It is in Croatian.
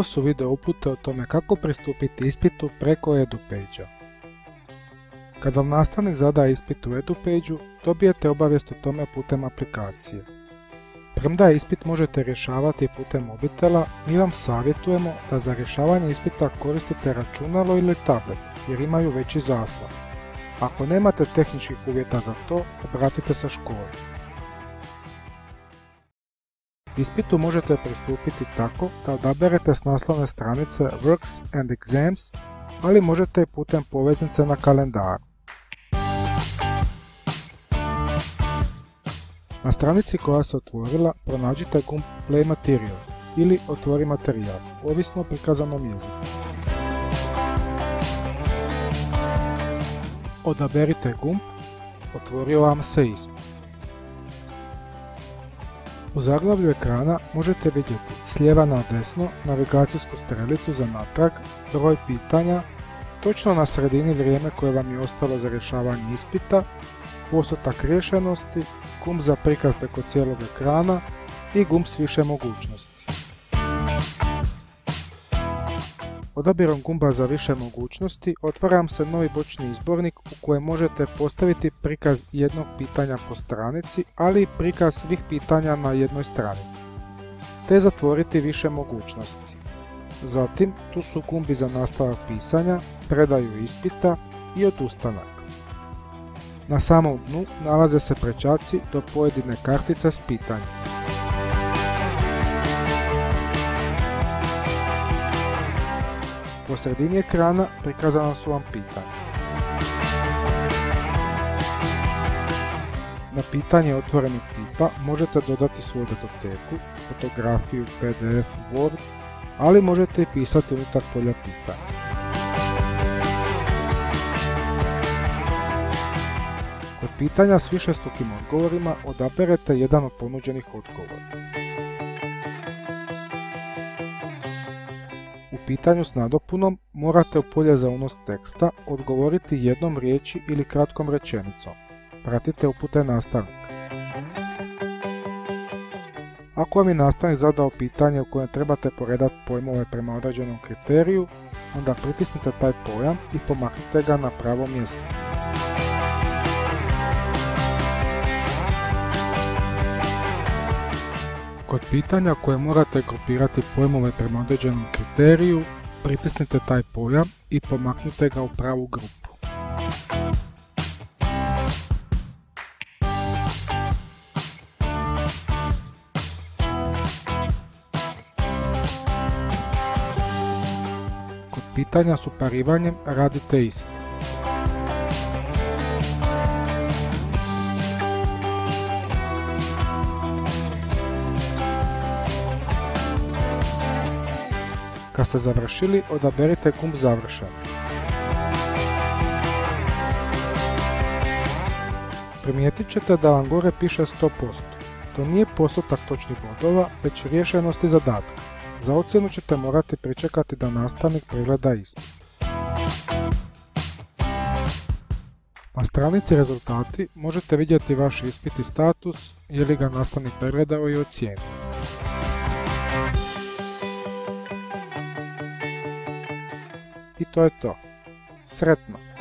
Su video upute o tome kako pristupiti ispitu preko EduPage-a. Kad vam nastavnik zada ispit u EduPage-u, dobijete obavijest o tome putem aplikacije. Premda ispit možete rješavati putem mobitela, mi vam savjetujemo da za rješavanje ispita koristite računalo ili tablet jer imaju veći zaslon. Ako nemate tehničkih uvjeta za to, obratite se školi. Ispitu možete pristupiti tako da odaberete s naslovne stranice Works and Exams, ali možete i putem poveznice na kalendaru. Na stranici koja se otvorila pronađite gumb Play Material ili Otvori materijal, ovisno o prikazanom jeziku. Odaberite gumb, otvorio vam se ispit. U zaglavlju ekrana možete vidjeti s na desno navigacijsku strelicu za natrag, broj pitanja, točno na sredini vrijeme koje vam je ostalo za rješavanje ispita, postotak rješenosti, gumb za prikaz preko cijelog ekrana i gumb s više mogućnosti. Odabirom gumba za više mogućnosti otvaram se novi bočni izbornik u kojem možete postaviti prikaz jednog pitanja po stranici, ali i prikaz svih pitanja na jednoj stranici, te zatvoriti više mogućnosti. Zatim, tu su gumbi za nastavak pisanja, predaju ispita i odustanak. Na samom dnu nalaze se prečaci do pojedine kartice s pitanjem. Po sredini ekrana prikazana su vam pitanja. Na pitanje otvorenih tipa možete dodati svoju datoteku, fotografiju, pdf, word, ali možete i pisati unutar polja pitanja. Kod pitanja s višestrukim odgovorima odaberete jedan od ponuđenih odgovora. Pitanju s nadopunom morate u polje za unos teksta odgovoriti jednom riječi ili kratkom rečenicom. Pratite upute nastavnika. Ako vam je nastavnik zadao pitanje u kojem trebate poredati pojmove prema određenom kriteriju, onda pritisnite taj pojam i pomaknite ga na pravo mjesto. Kod pitanja koje morate grupirati pojmove prema određenom kriteriju, pritisnite taj pojam i pomaknite ga u pravu grupu. Kod pitanja s uparivanjem radite isto. Kad ste završili, odaberite gumb završen. Primijetit ćete da vam gore piše 100%. To nije postotak točnih bodova, već rješenosti zadatka. Za ocjenu ćete morati pričekati da nastavnik pregleda ispit. Na stranici rezultati možete vidjeti vaš ispit i status, je li ga nastavnik pregledao i ocijenio. I to je to. Sretno!